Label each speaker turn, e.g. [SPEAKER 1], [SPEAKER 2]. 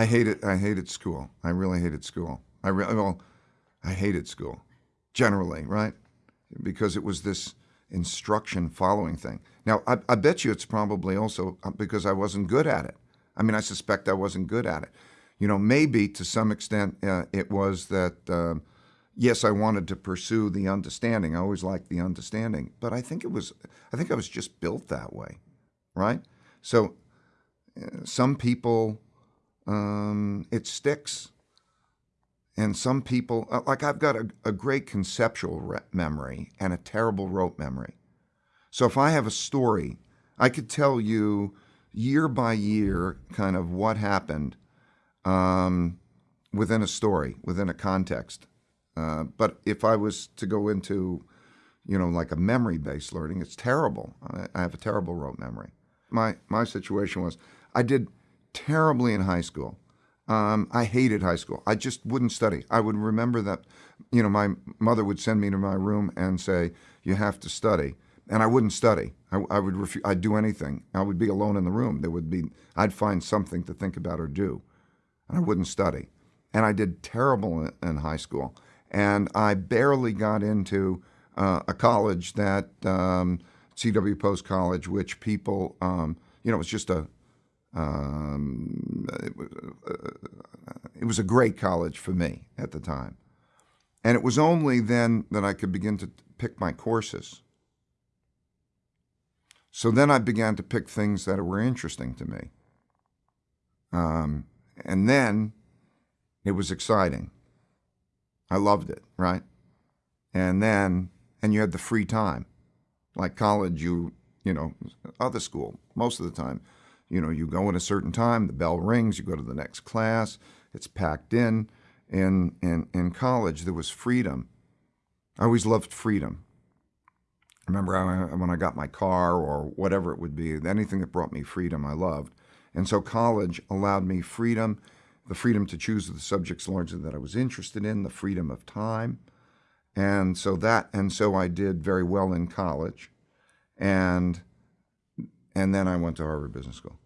[SPEAKER 1] I hated I hated school. I really hated school. I re- well, I hated school generally, right? Because it was this instruction following thing. Now, I, I bet you it's probably also uh, because I wasn't good at it. I mean, I suspect I wasn't good at it. You know, maybe to some extent uh, it was that, uh, yes, I wanted to pursue the understanding. I always liked the understanding, but I think it was, I think I was just built that way, right? So uh, some people, um, it sticks. And some people, uh, like I've got a, a great conceptual memory and a terrible rote memory. So if I have a story, I could tell you year by year kind of what happened um, within a story, within a context. Uh, but if I was to go into, you know, like a memory-based learning, it's terrible. I, I have a terrible rote memory. My my situation was I did terribly in high school. Um, I hated high school. I just wouldn't study. I would remember that, you know, my mother would send me to my room and say, "You have to study," and I wouldn't study. I, I would refu- I'd do anything. I would be alone in the room. There would be I'd find something to think about or do, and I wouldn't study. And I did terrible in, in high school, and I barely got into uh, a college that um, C.W. Post College, which people, um, you know, it was just a um, it, was, uh, it was a great college for me at the time. And it was only then that I could begin to pick my courses. So then I began to pick things that were interesting to me. Um, and then it was exciting. I loved it, right? And then, and you had the free time. Like college, you, you know, other school, most of the time, you know, you go at a certain time, the bell rings, you go to the next class, it's packed in. In, in, in college, there was freedom. I always loved freedom. Remember when I got my car or whatever it would be, anything that brought me freedom, I loved. And so college allowed me freedom, the freedom to choose the subjects largely that I was interested in, the freedom of time. And so that, and so I did very well in college. And and then I went to Harvard Business School.